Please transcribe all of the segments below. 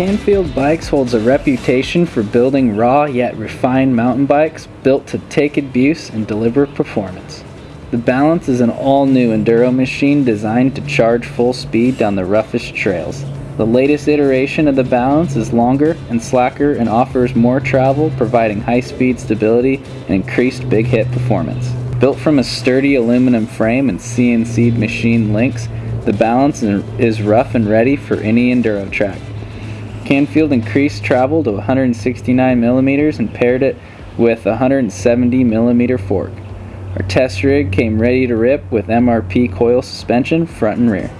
Canfield Bikes holds a reputation for building raw yet refined mountain bikes built to take abuse and deliver performance. The Balance is an all-new enduro machine designed to charge full speed down the roughest trails. The latest iteration of the Balance is longer and slacker and offers more travel, providing high-speed stability and increased big hit performance. Built from a sturdy aluminum frame and CNC machine links, the Balance is rough and ready for any enduro track. Canfield increased travel to 169 millimeters and paired it with a 170 millimeter fork. Our test rig came ready to rip with MRP coil suspension front and rear.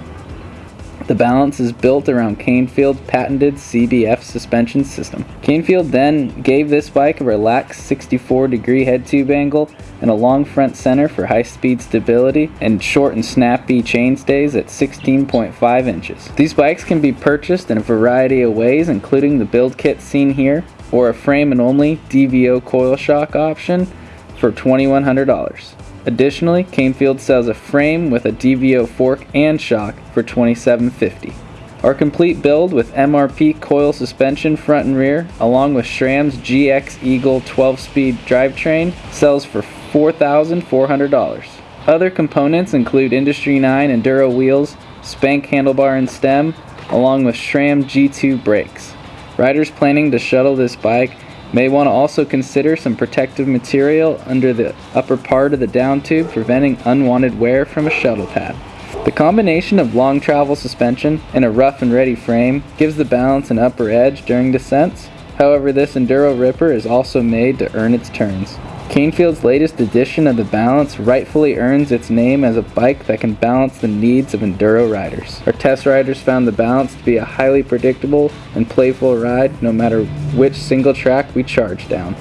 The balance is built around Canfield's patented CBF suspension system. Canfield then gave this bike a relaxed 64 degree head tube angle and a long front center for high speed stability and short and snappy chainstays at 16.5 inches. These bikes can be purchased in a variety of ways including the build kit seen here or a frame and only DVO coil shock option for $2,100. Additionally, Canfield sells a frame with a DVO fork and shock for $27.50. Our complete build with MRP coil suspension front and rear, along with SRAM's GX Eagle 12-speed drivetrain, sells for $4,400. Other components include Industry 9 Enduro wheels, Spank handlebar and stem, along with SRAM G2 brakes. Riders planning to shuttle this bike May want to also consider some protective material under the upper part of the down tube preventing unwanted wear from a shuttle pad. The combination of long travel suspension and a rough and ready frame gives the balance an upper edge during descents. However, this Enduro Ripper is also made to earn its turns. Canfield's latest edition of the Balance rightfully earns its name as a bike that can balance the needs of enduro riders. Our test riders found the Balance to be a highly predictable and playful ride no matter which single track we charge down.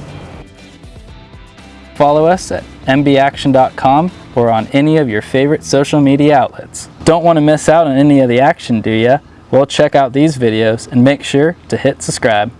Follow us at mbaction.com or on any of your favorite social media outlets. Don't want to miss out on any of the action, do ya? Well, check out these videos and make sure to hit subscribe.